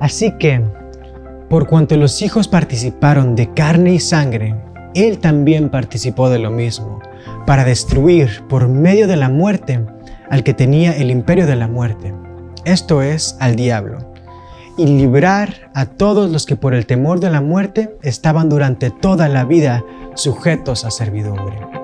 Así que, por cuanto los hijos participaron de carne y sangre, Él también participó de lo mismo, para destruir por medio de la muerte al que tenía el imperio de la muerte, esto es, al diablo, y librar a todos los que por el temor de la muerte estaban durante toda la vida sujetos a servidumbre.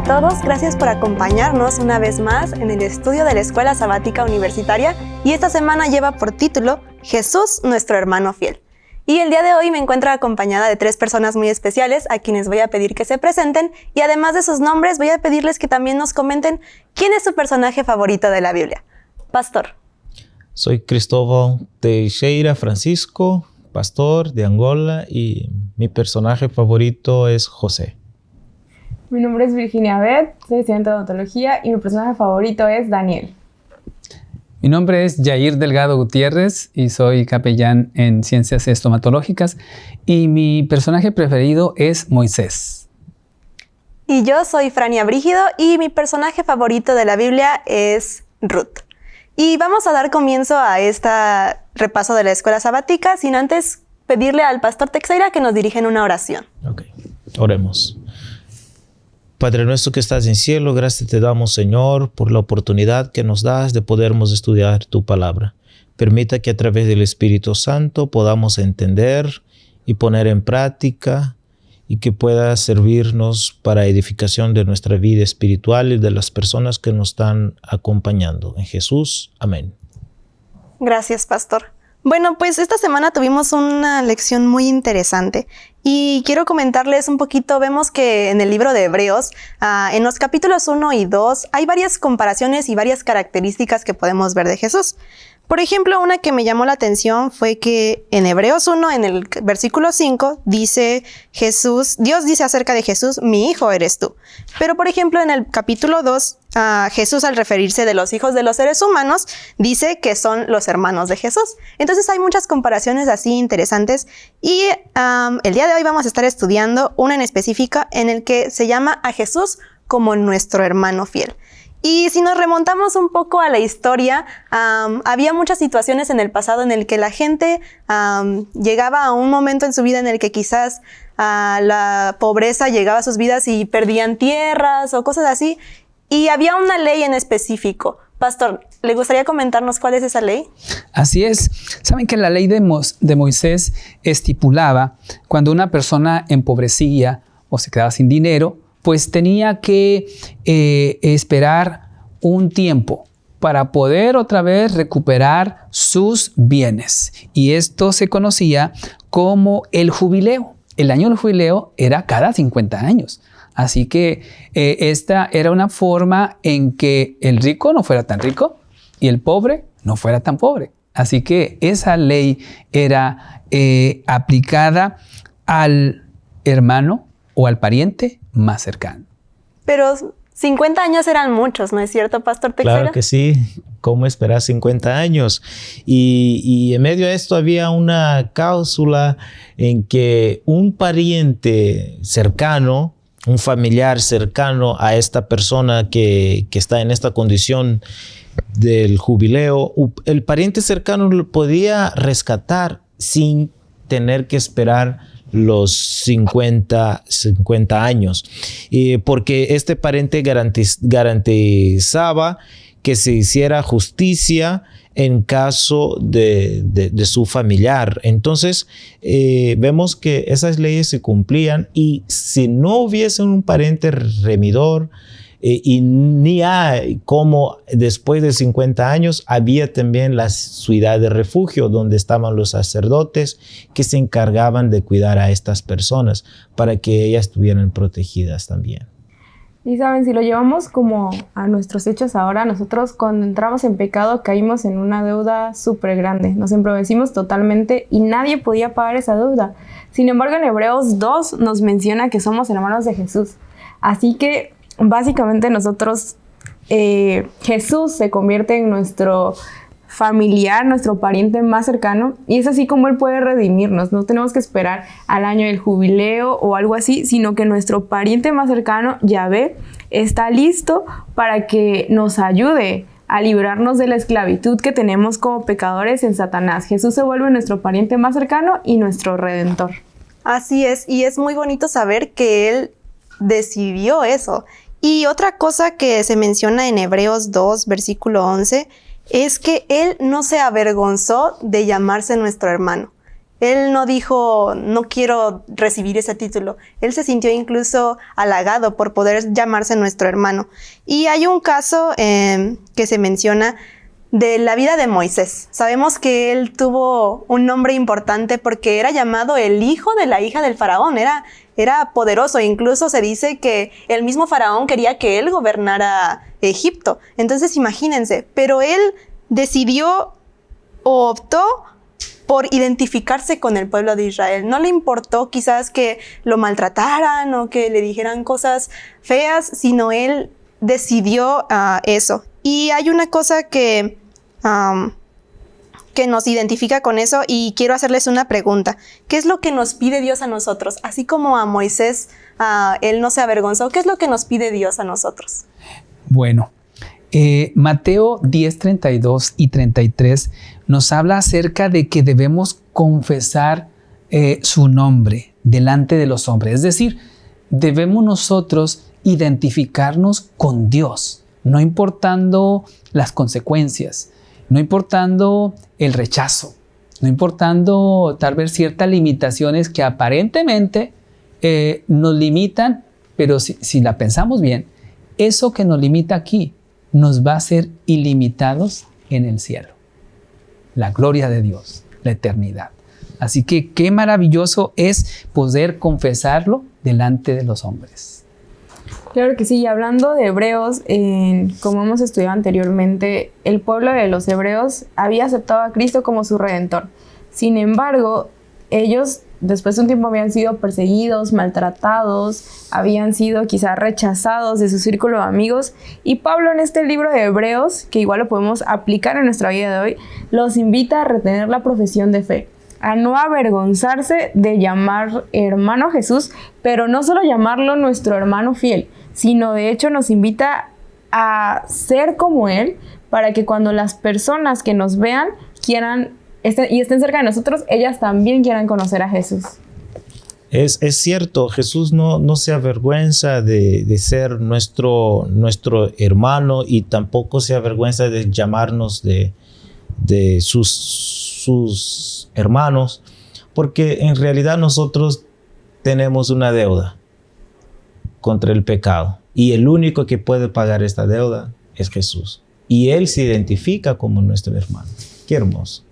A todos, gracias por acompañarnos una vez más en el estudio de la Escuela Sabática Universitaria y esta semana lleva por título Jesús, nuestro hermano fiel. Y el día de hoy me encuentro acompañada de tres personas muy especiales a quienes voy a pedir que se presenten y además de sus nombres voy a pedirles que también nos comenten quién es su personaje favorito de la Biblia. Pastor. Soy Cristóbal Teixeira Francisco, pastor de Angola y mi personaje favorito es José. Mi nombre es Virginia Beth, soy estudiante de odontología y mi personaje favorito es Daniel. Mi nombre es Jair Delgado Gutiérrez y soy capellán en ciencias estomatológicas y mi personaje preferido es Moisés. Y yo soy Frania Brígido y mi personaje favorito de la Biblia es Ruth. Y vamos a dar comienzo a este repaso de la escuela sabática sin antes pedirle al pastor Texeira que nos dirija en una oración. Ok, oremos. Padre nuestro que estás en cielo, gracias te damos, Señor, por la oportunidad que nos das de podermos estudiar tu palabra. Permita que a través del Espíritu Santo podamos entender y poner en práctica y que pueda servirnos para edificación de nuestra vida espiritual y de las personas que nos están acompañando. En Jesús, amén. Gracias, pastor. Bueno, pues esta semana tuvimos una lección muy interesante y quiero comentarles un poquito, vemos que en el libro de Hebreos, ah, en los capítulos 1 y 2, hay varias comparaciones y varias características que podemos ver de Jesús. Por ejemplo, una que me llamó la atención fue que en Hebreos 1, en el versículo 5, dice Jesús, Dios dice acerca de Jesús, mi hijo eres tú. Pero por ejemplo, en el capítulo 2, Jesús al referirse de los hijos de los seres humanos, dice que son los hermanos de Jesús. Entonces hay muchas comparaciones así interesantes y el día de hoy vamos a estar estudiando una en específica en el que se llama a Jesús como nuestro hermano fiel. Y si nos remontamos un poco a la historia, había muchas situaciones en el pasado en el que la gente llegaba a un momento en su vida en el que quizás la pobreza llegaba a sus vidas y perdían tierras o cosas así. Y había una ley en específico. Pastor, ¿le gustaría comentarnos cuál es esa ley? Así es. Saben que la ley de, de Moisés estipulaba cuando una persona empobrecía o se quedaba sin dinero, pues tenía que eh, esperar un tiempo para poder otra vez recuperar sus bienes. Y esto se conocía como el jubileo. El año del jubileo era cada 50 años. Así que eh, esta era una forma en que el rico no fuera tan rico y el pobre no fuera tan pobre. Así que esa ley era eh, aplicada al hermano o al pariente más cercano. Pero 50 años eran muchos, ¿no es cierto, Pastor Texera? Claro que sí. ¿Cómo esperar 50 años? Y, y, en medio de esto había una cláusula en que un pariente cercano, un familiar cercano a esta persona que, que está en esta condición del jubileo, el pariente cercano lo podía rescatar sin tener que esperar los 50, 50 años, porque este parente garantizaba que se hiciera justicia en caso de, su familiar. Entonces, eh, vemos que esas leyes se cumplían y si no hubiese un parente remidor, eh, y ni hay como después de 50 años había también la ciudad de refugio donde estaban los sacerdotes que se encargaban de cuidar a estas personas para que ellas estuvieran protegidas también. Y saben, si lo llevamos como a nuestros hechos ahora, nosotros cuando entramos en pecado caímos en una deuda súper grande, nos empobrecimos totalmente y nadie podía pagar esa deuda. Sin embargo, en Hebreos 2 nos menciona que somos hermanos de Jesús. Así que básicamente nosotros, eh, Jesús se convierte en nuestro familiar, nuestro pariente más cercano, y es así como Él puede redimirnos. No tenemos que esperar al año del jubileo o algo así, sino que nuestro pariente más cercano, Yahvé, está listo para que nos ayude a librarnos de la esclavitud que tenemos como pecadores en Satanás. Jesús se vuelve nuestro pariente más cercano y nuestro redentor. Así es, y es muy bonito saber que Él decidió eso. Y otra cosa que se menciona en Hebreos 2, versículo 11, es que Él no se avergonzó de llamarse nuestro hermano. Él no dijo, no quiero recibir ese título. Él se sintió incluso halagado por poder llamarse nuestro hermano. Y hay un caso eh, que se menciona de la vida de Moisés. Sabemos que él tuvo un nombre importante porque era llamado el hijo de la hija del faraón, era, era poderoso, incluso se dice que el mismo faraón quería que él gobernara Egipto. Entonces imagínense, pero él decidió o optó por identificarse con el pueblo de Israel. No le importó quizás que lo maltrataran o que le dijeran cosas feas, sino él decidió uh, eso. Y hay una cosa que que nos identifica con eso y quiero hacerles una pregunta. ¿Qué es lo que nos pide Dios a nosotros? Así como a Moisés, él no se avergonzó, ¿qué es lo que nos pide Dios a nosotros? Bueno, eh, Mateo 10, 32 y 33 nos habla acerca de que debemos confesar eh, su nombre delante de los hombres. Es decir, debemos nosotros identificarnos con Dios, no importando las consecuencias no importando el rechazo, no importando tal vez ciertas limitaciones que aparentemente eh, nos limitan, pero si, si la pensamos bien, eso que nos limita aquí nos va a ser ilimitados en el cielo. La gloria de Dios, la eternidad. Así que qué maravilloso es poder confesarlo delante de los hombres. Claro que sí, y hablando de hebreos, como hemos estudiado anteriormente, el pueblo de los hebreos había aceptado a Cristo como su redentor. Sin embargo, ellos después de un tiempo habían sido perseguidos, maltratados, habían sido quizás rechazados de su círculo de amigos. Y Pablo en este libro de Hebreos, que igual lo podemos aplicar en nuestra vida de hoy, los invita a retener la profesión de fe a no avergonzarse de llamar hermano Jesús, pero no solo llamarlo nuestro hermano fiel, sino de hecho nos invita a ser como Él para que cuando las personas que nos vean quieran y estén cerca de nosotros, ellas también quieran conocer a Jesús. Es, cierto, Jesús no, no se avergüenza de, ser nuestro, nuestro hermano y tampoco se avergüenza de llamarnos de, de sus, sus hermanos, porque en realidad nosotros tenemos una deuda contra el pecado y el único que puede pagar esta deuda es Jesús. Y Él se identifica como nuestro hermano. Qué hermoso.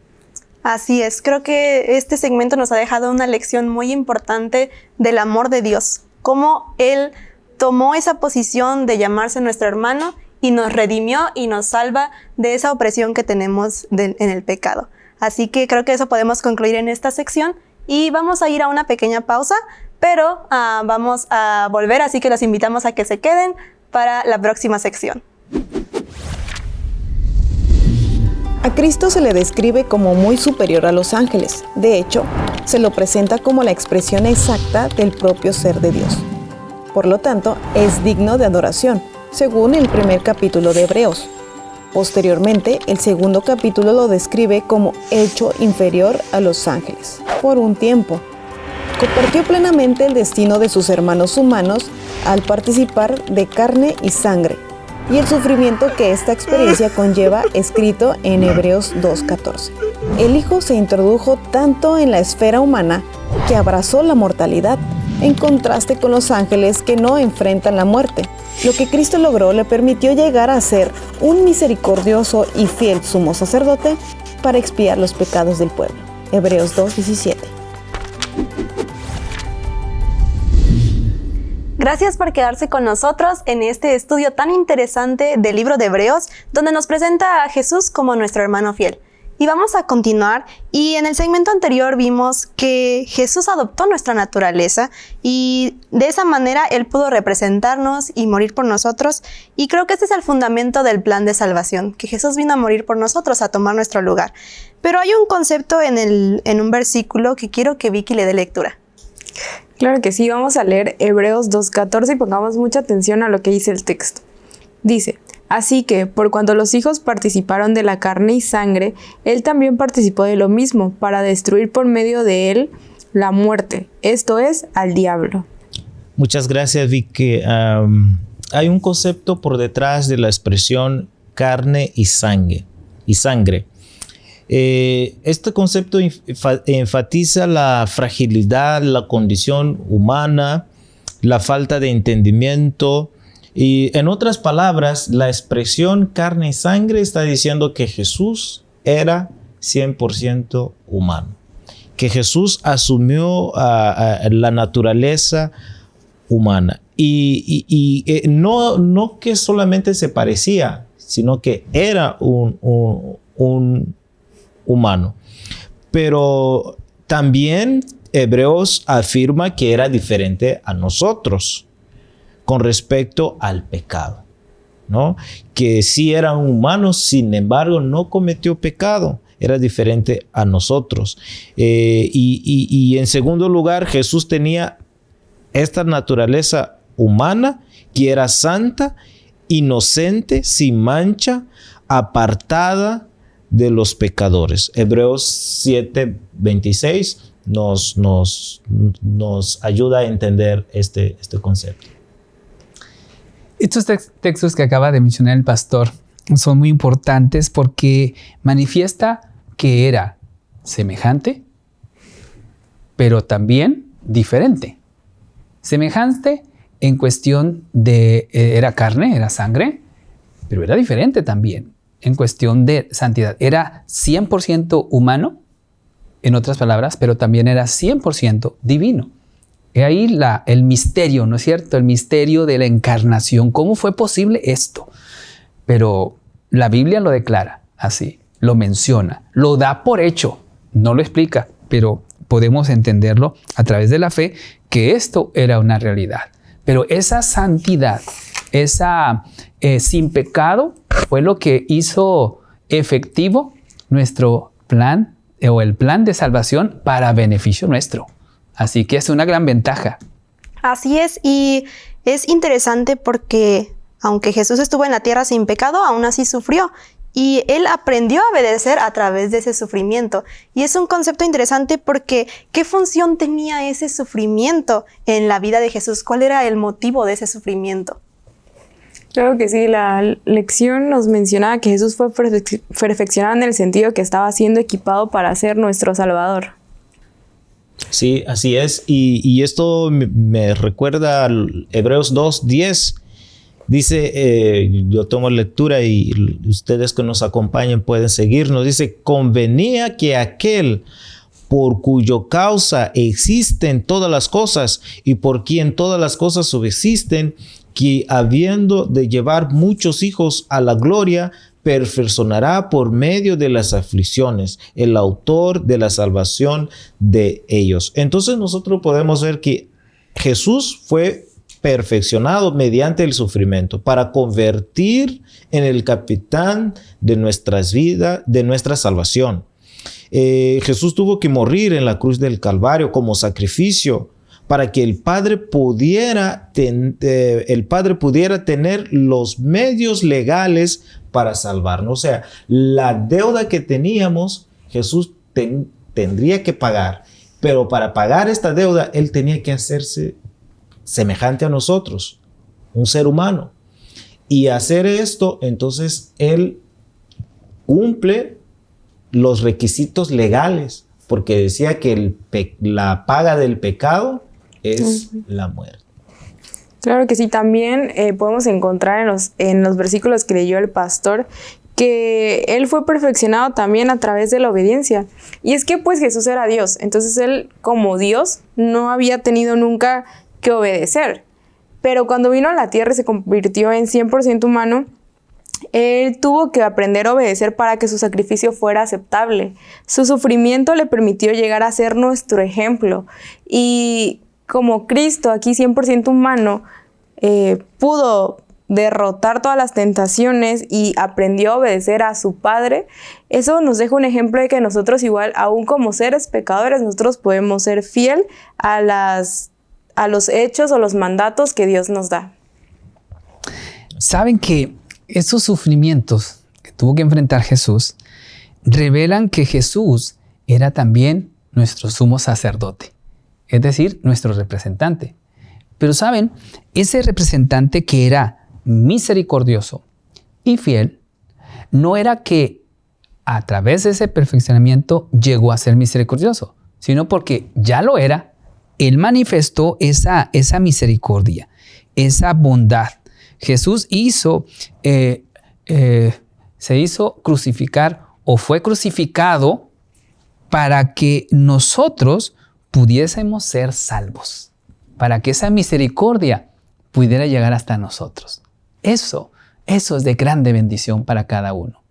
Así es, creo que este segmento nos ha dejado una lección muy importante del amor de Dios, cómo Él tomó esa posición de llamarse nuestro hermano y nos redimió y nos salva de esa opresión que tenemos en el pecado. Así que creo que eso podemos concluir en esta sección y vamos a ir a una pequeña pausa, pero uh, vamos a volver, así que los invitamos a que se queden para la próxima sección. A Cristo se le describe como muy superior a los ángeles. De hecho, se lo presenta como la expresión exacta del propio ser de Dios. Por lo tanto, es digno de adoración, según el primer capítulo de Hebreos. Posteriormente, el segundo capítulo lo describe como hecho inferior a los ángeles, por un tiempo. Compartió plenamente el destino de sus hermanos humanos al participar de carne y sangre, y el sufrimiento que esta experiencia conlleva escrito en Hebreos 2.14. El Hijo se introdujo tanto en la esfera humana que abrazó la mortalidad, en contraste con los ángeles que no enfrentan la muerte, lo que Cristo logró le permitió llegar a ser un misericordioso y fiel sumo sacerdote para expiar los pecados del pueblo. Hebreos 2.17. Gracias por quedarse con nosotros en este estudio tan interesante del libro de Hebreos, donde nos presenta a Jesús como nuestro hermano fiel. Y vamos a continuar. Y en el segmento anterior vimos que Jesús adoptó nuestra naturaleza y de esa manera Él pudo representarnos y morir por nosotros. Y creo que este es el fundamento del plan de salvación, que Jesús vino a morir por nosotros, a tomar nuestro lugar. Pero hay un concepto en, el, en un versículo que quiero que Vicky le dé lectura. Claro que sí, vamos a leer Hebreos 2.14 y pongamos mucha atención a lo que dice el texto. Dice, Así que, por cuanto los hijos participaron de la carne y sangre, él también participó de lo mismo, para destruir por medio de él la muerte, esto es, al diablo. Muchas gracias, Vicky. hay un concepto por detrás de la expresión carne y sangre. Y sangre. Eh, este concepto enfatiza la fragilidad, la condición humana, la falta de entendimiento, y en otras palabras, la expresión carne y sangre está diciendo que Jesús era 100% humano, que Jesús asumió la naturaleza humana. Y, eh, no, no que solamente se parecía, sino que era un, un humano. Pero también Hebreos afirma que era diferente a nosotros con respecto al pecado, ¿no? Que sí era humano, sin embargo, no cometió pecado, era diferente a nosotros. Eh, y, en segundo lugar, Jesús tenía esta naturaleza humana que era santa, inocente, sin mancha, apartada de los pecadores. Hebreos 7, 26 nos, nos, nos ayuda a entender este, este concepto. Estos textos que acaba de mencionar el pastor son muy importantes porque manifiesta que era semejante, pero también diferente. Semejante en cuestión de, eh, era carne, era sangre, pero era diferente también en cuestión de santidad. Era 100% humano, en otras palabras, pero también era 100% divino. He ahí la, el misterio, ¿no es cierto? El misterio de la encarnación. ¿Cómo fue posible esto? Pero la Biblia lo declara así, lo menciona, lo da por hecho, no lo explica, pero podemos entenderlo a través de la fe que esto era una realidad. Pero esa santidad, esa eh, sin pecado, fue lo que hizo efectivo nuestro plan eh, o el plan de salvación para beneficio nuestro. Así que es una gran ventaja. Así es, y es interesante porque aunque Jesús estuvo en la tierra sin pecado, aún así sufrió. Y él aprendió a obedecer a través de ese sufrimiento. Y es un concepto interesante porque ¿qué función tenía ese sufrimiento en la vida de Jesús? ¿Cuál era el motivo de ese sufrimiento? Claro que sí, la lección nos mencionaba que Jesús fue perfeccionado en el sentido que estaba siendo equipado para ser nuestro Salvador. Sí, así es. Y, esto me, recuerda al Hebreos 2.10. Dice, eh, yo tomo lectura y ustedes que nos acompañen pueden seguirnos. Dice, convenía que aquel por cuyo causa existen todas las cosas y por quien todas las cosas subsisten, que habiendo de llevar muchos hijos a la gloria, perfeccionará por medio de las aflicciones, el autor de la salvación de ellos. Entonces nosotros podemos ver que Jesús fue perfeccionado mediante el sufrimiento para convertir en el capitán de nuestras vidas, de nuestra salvación. Eh, Jesús tuvo que morir en la cruz del Calvario como sacrificio para que el Padre pudiera, eh, el Padre pudiera tener los medios legales para salvarnos. O sea, la deuda que teníamos, Jesús tendría que pagar. Pero para pagar esta deuda, Él tenía que hacerse semejante a nosotros, un ser humano. Y hacer esto, entonces Él cumple los requisitos legales, porque decía que la paga del pecado es la muerte. Claro que sí, también eh, podemos encontrar en los, en los versículos que leyó el pastor que él fue perfeccionado también a través de la obediencia. Y es que pues Jesús era Dios, entonces él como Dios no había tenido nunca que obedecer. Pero cuando vino a la tierra y se convirtió en 100% humano, él tuvo que aprender a obedecer para que su sacrificio fuera aceptable. Su sufrimiento le permitió llegar a ser nuestro ejemplo. Y como Cristo, aquí 100% humano, eh, pudo derrotar todas las tentaciones y aprendió a obedecer a su Padre, eso nos deja un ejemplo de que nosotros igual, aún como seres pecadores, nosotros podemos ser fiel a, las, a los hechos o los mandatos que Dios nos da. Saben que esos sufrimientos que tuvo que enfrentar Jesús revelan que Jesús era también nuestro sumo sacerdote, es decir, nuestro representante. Pero saben, ese representante que era misericordioso y fiel, no era que a través de ese perfeccionamiento llegó a ser misericordioso, sino porque ya lo era, él manifestó esa, esa misericordia, esa bondad. Jesús hizo, eh, eh, se hizo crucificar o fue crucificado para que nosotros pudiésemos ser salvos, para que esa misericordia pudiera llegar hasta nosotros. Eso, eso es de grande bendición para cada uno.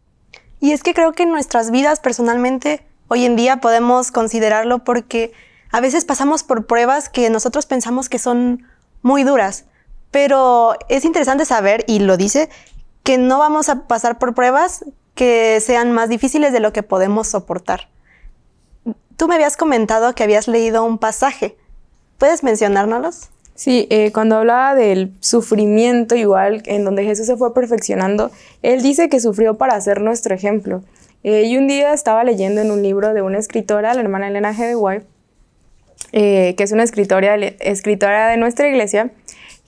Y es que creo que en nuestras vidas personalmente hoy en día podemos considerarlo porque a veces pasamos por pruebas que nosotros pensamos que son muy duras, pero es interesante saber, y lo dice, que no vamos a pasar por pruebas que sean más difíciles de lo que podemos soportar. Tú me habías comentado que habías leído un pasaje. ¿Puedes mencionárnoslos? Sí, eh, cuando hablaba del sufrimiento igual, en donde Jesús se fue perfeccionando, él dice que sufrió para ser nuestro ejemplo. Eh, y un día estaba leyendo en un libro de una escritora, la hermana Elena G. de White, que es una escritora, escritora de nuestra iglesia,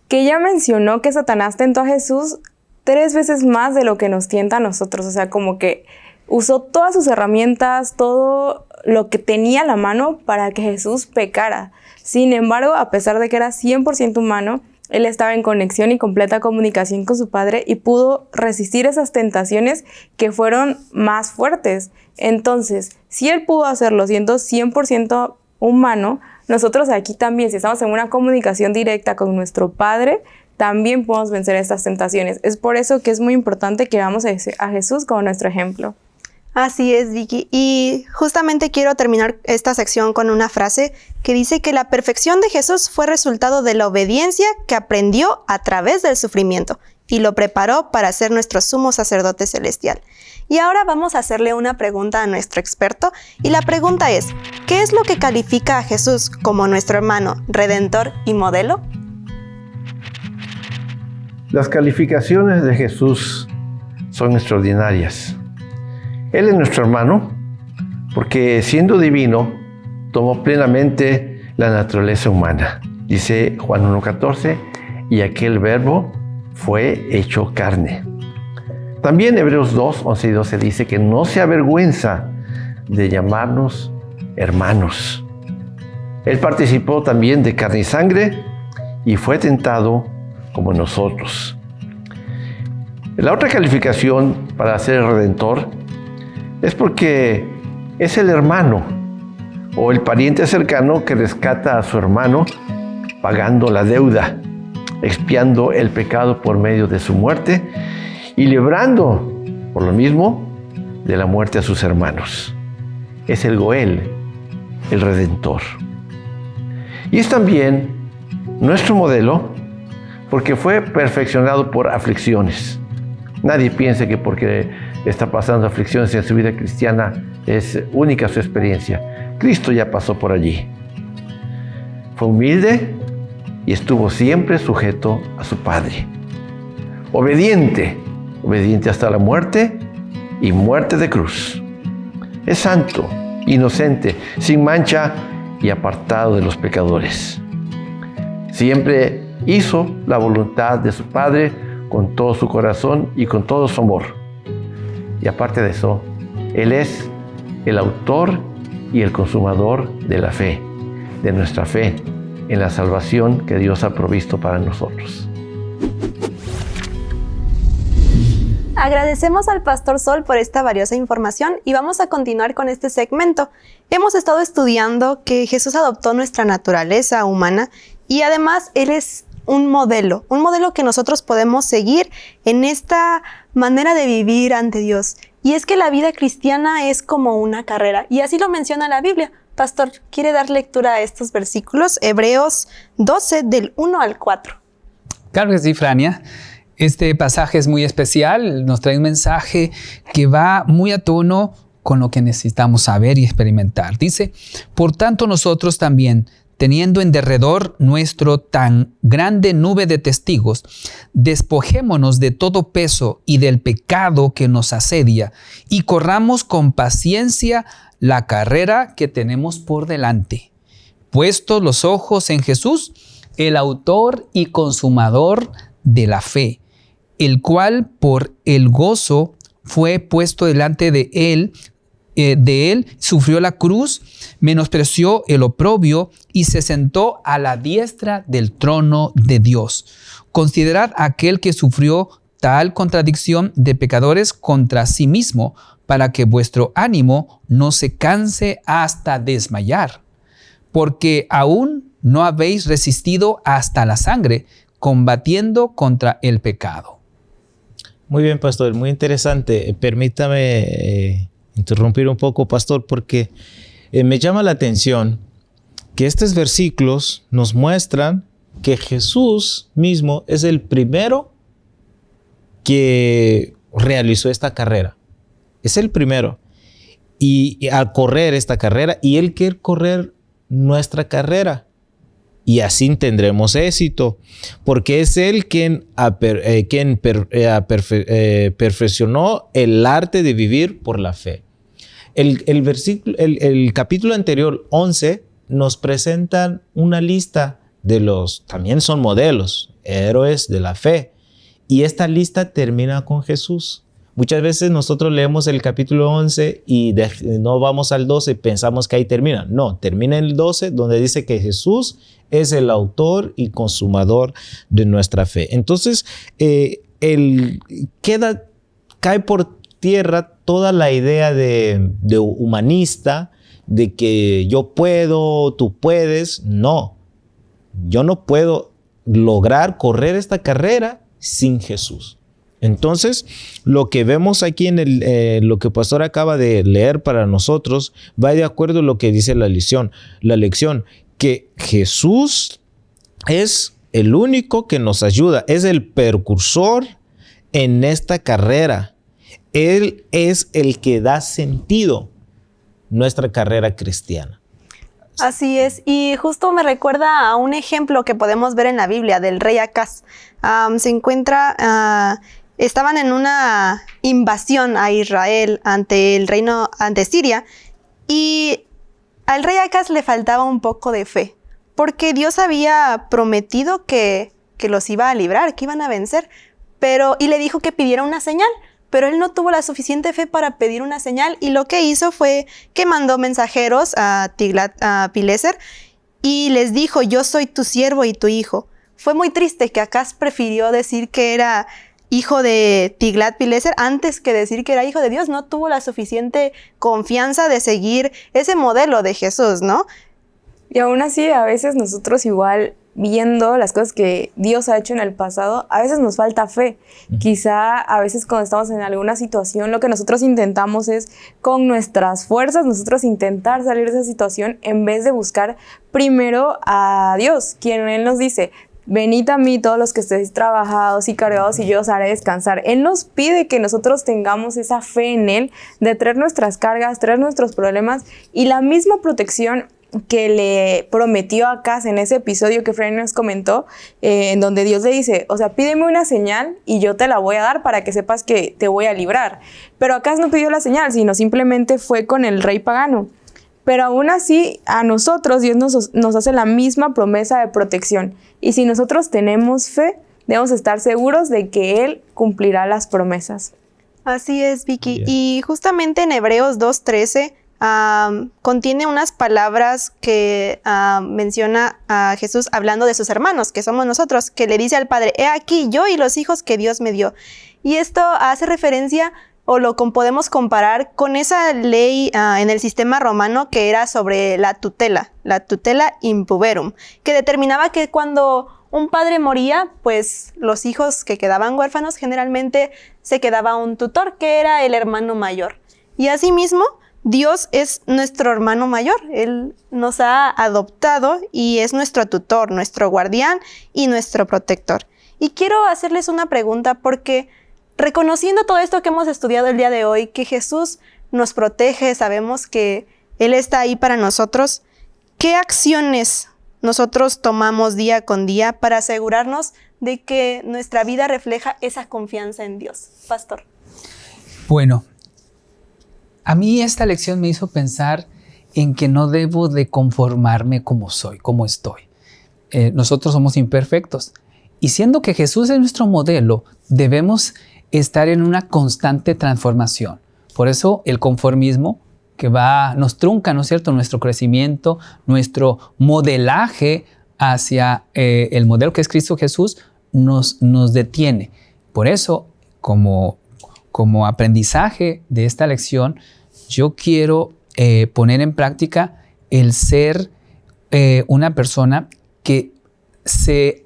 que ella mencionó que Satanás tentó a Jesús tres veces más de lo que nos tienta a nosotros. O sea, como que usó todas sus herramientas, todo lo que tenía la mano para que Jesús pecara. Sin embargo, a pesar de que era 100% humano, él estaba en conexión y completa comunicación con su padre y pudo resistir esas tentaciones que fueron más fuertes. Entonces, si él pudo hacerlo siendo 100% humano, nosotros aquí también, si estamos en una comunicación directa con nuestro padre, también podemos vencer estas tentaciones. Es por eso que es muy importante que veamos a Jesús como nuestro ejemplo. Así es, Vicky. Y justamente quiero terminar esta sección con una frase que dice que la perfección de Jesús fue resultado de la obediencia que aprendió a través del sufrimiento y lo preparó para ser nuestro sumo sacerdote celestial. Y ahora vamos a hacerle una pregunta a nuestro experto y la pregunta es, ¿qué es lo que califica a Jesús como nuestro hermano, redentor y modelo? Las calificaciones de Jesús son extraordinarias. Él es nuestro hermano porque siendo divino tomó plenamente la naturaleza humana. Dice Juan 1.14, y aquel verbo fue hecho carne. También Hebreos 2, 11 y 12 dice que no se avergüenza de llamarnos hermanos. Él participó también de carne y sangre y fue tentado como nosotros. La otra calificación para ser redentor es porque es el hermano o el pariente cercano que rescata a su hermano pagando la deuda, expiando el pecado por medio de su muerte y librando, por lo mismo, de la muerte a sus hermanos. Es el Goel, el Redentor. Y es también nuestro modelo porque fue perfeccionado por aflicciones. Nadie piense que porque está pasando aflicciones en su vida cristiana, es única su experiencia. Cristo ya pasó por allí. Fue humilde y estuvo siempre sujeto a su Padre. Obediente, obediente hasta la muerte y muerte de cruz. Es santo, inocente, sin mancha y apartado de los pecadores. Siempre hizo la voluntad de su Padre con todo su corazón y con todo su amor. Y aparte de eso, Él es el autor y el consumador de la fe, de nuestra fe en la salvación que Dios ha provisto para nosotros. Agradecemos al Pastor Sol por esta valiosa información y vamos a continuar con este segmento. Hemos estado estudiando que Jesús adoptó nuestra naturaleza humana y además Él es un modelo, un modelo que nosotros podemos seguir en esta manera de vivir ante Dios. Y es que la vida cristiana es como una carrera, y así lo menciona la Biblia. Pastor, ¿quiere dar lectura a estos versículos? Hebreos 12 del 1 al 4. Claro que sí, Frania. Este pasaje es muy especial, nos trae un mensaje que va muy a tono con lo que necesitamos saber y experimentar. Dice, por tanto nosotros también, teniendo en derredor nuestro tan grande nube de testigos, despojémonos de todo peso y del pecado que nos asedia y corramos con paciencia la carrera que tenemos por delante. Puestos los ojos en Jesús, el autor y consumador de la fe, el cual por el gozo fue puesto delante de él, eh, de él, sufrió la cruz, menospreció el oprobio y se sentó a la diestra del trono de Dios. Considerad aquel que sufrió tal contradicción de pecadores contra sí mismo, para que vuestro ánimo no se canse hasta desmayar, porque aún no habéis resistido hasta la sangre, combatiendo contra el pecado. Muy bien, pastor, muy interesante. Permítame eh, interrumpir un poco, pastor, porque eh, me llama la atención que estos versículos nos muestran que Jesús mismo es el primero que realizó esta carrera. Es el primero. Y, al correr esta carrera, y Él quiere correr nuestra carrera. Y así tendremos éxito, porque es Él quien, eh, quien eh, eh, perfeccionó el arte de vivir por la fe. El, versículo, el, capítulo anterior, 11, nos presentan una lista de los, también son modelos, héroes de la fe. Y esta lista termina con Jesús. Muchas veces nosotros leemos el capítulo 11 y no vamos al 12 y pensamos que ahí termina. No, termina en el 12 donde dice que Jesús es el autor y consumador de nuestra fe. Entonces, eh, el, queda, cae por tierra toda la idea de, de humanista, de que yo puedo, tú puedes. No, yo no puedo lograr correr esta carrera sin Jesús. Entonces, lo que vemos aquí en el, eh, lo que Pastor acaba de leer para nosotros va de acuerdo a lo que dice la lección, la lección que Jesús es el único que nos ayuda, es el precursor en esta carrera. Él es el que da sentido nuestra carrera cristiana. Así es, y justo me recuerda a un ejemplo que podemos ver en la Biblia del rey Acaz. se encuentra ah, estaban en una invasión a Israel ante el reino, ante Siria, y al rey Acaz le faltaba un poco de fe, porque Dios había prometido que, que los iba a librar, que iban a vencer, pero, y le dijo que pidiera una señal, pero él no tuvo la suficiente fe para pedir una señal, y lo que hizo fue que mandó mensajeros a Tiglat, a Pileser, y les dijo, yo soy tu siervo y tu hijo. Fue muy triste que Acaz prefirió decir que era hijo de Tiglat-Pileser antes que decir que era hijo de Dios. No tuvo la suficiente confianza de seguir ese modelo de Jesús, ¿no? Y aún así, a veces nosotros igual viendo las cosas que Dios ha hecho en el pasado, a veces nos falta fe. Quizá a veces cuando estamos en alguna situación, lo que nosotros intentamos es con nuestras fuerzas, nosotros intentar salir de esa situación en vez de buscar primero a Dios, quien Él nos dice, venid a mí todos los que estéis trabajados y cargados y yo os haré descansar. Él nos pide que nosotros tengamos esa fe en Él, de traer nuestras cargas, traer nuestros problemas y la misma protección que le prometió a Cas en ese episodio que Fred nos comentó, eh, en donde Dios le dice, o sea, pídeme una señal y yo te la voy a dar para que sepas que te voy a librar. Pero Acaz no pidió la señal, sino simplemente fue con el rey pagano. Pero aún así, a nosotros Dios nos, nos hace la misma promesa de protección. Y si nosotros tenemos fe, debemos estar seguros de que Él cumplirá las promesas. Así es, Vicky. Y justamente en Hebreos 2.13 contiene unas palabras que menciona a Jesús hablando de sus hermanos, que somos nosotros, que le dice al Padre, he aquí yo y los hijos que Dios me dio. Y esto hace referencia o lo podemos comparar con esa ley ah, en el sistema romano que era sobre la tutela, la tutela impuberum, que determinaba que cuando un padre moría, pues los hijos que quedaban huérfanos generalmente se quedaba un tutor que era el hermano mayor. Y asimismo, Dios es nuestro hermano mayor. Él nos ha adoptado y es nuestro tutor, nuestro guardián y nuestro protector. Y quiero hacerles una pregunta porque reconociendo todo esto que hemos estudiado el día de hoy, que Jesús nos protege, sabemos que Él está ahí para nosotros, ¿qué acciones nosotros tomamos día con día para asegurarnos de que nuestra vida refleja esa confianza en Dios? Pastor. Bueno, a mí esta lección me hizo pensar en que no debo de conformarme como soy, como estoy. Eh, nosotros somos imperfectos. Y siendo que Jesús es nuestro modelo, debemos estar en una constante transformación. Por eso el conformismo que va, nos trunca, ¿no es cierto?, nuestro crecimiento, nuestro modelaje hacia eh, el modelo que es Cristo Jesús, nos, nos detiene. Por eso, como, como aprendizaje de esta lección, yo quiero eh, poner en práctica el ser eh, una persona que se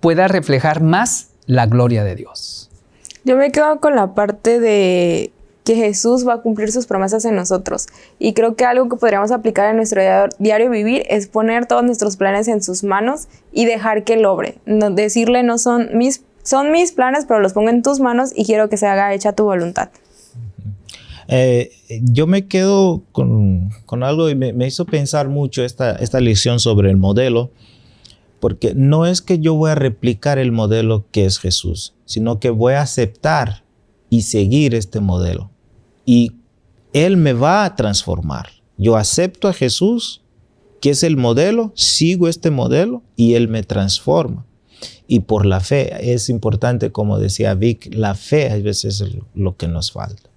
pueda reflejar más la gloria de Dios. Yo me quedo con la parte de que Jesús va a cumplir sus promesas en nosotros. Y creo que algo que podríamos aplicar en nuestro diario vivir es poner todos nuestros planes en sus manos y dejar que él decirle no son mis, son mis planes, pero los pongo en tus manos y quiero que se haga hecha tu voluntad. Eh, yo me quedo con, algo y me, hizo pensar mucho esta, esta lección sobre el modelo, porque no es que yo voy a replicar el modelo que es Jesús, sino que voy a aceptar y seguir este modelo. Y Él me va a transformar. Yo acepto a Jesús, que es el modelo, sigo este modelo y Él me transforma. Y por la fe, es importante, como decía Vic, la fe a veces es lo que nos falta.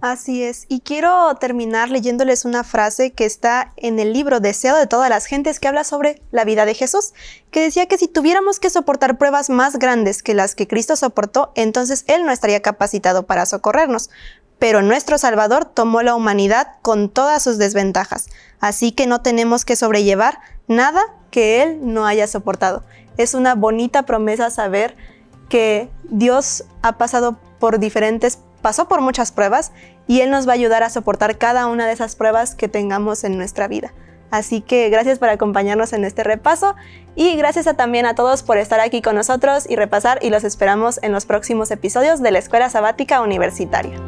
Así es. Y quiero terminar leyéndoles una frase que está en el libro Deseo de todas las gentes que habla sobre la vida de Jesús, que decía que si tuviéramos que soportar pruebas más grandes que las que Cristo soportó, entonces Él no estaría capacitado para socorrernos. Pero nuestro Salvador tomó la humanidad con todas sus desventajas, así que no tenemos que sobrellevar nada que Él no haya soportado. Es una bonita promesa saber que Dios ha pasado por diferentes pasó por muchas pruebas y Él nos va a ayudar a soportar cada una de esas pruebas que tengamos en nuestra vida. Así que gracias por acompañarnos en este repaso y gracias a, también a todos por estar aquí con nosotros y repasar y los esperamos en los próximos episodios de la Escuela Sabática Universitaria.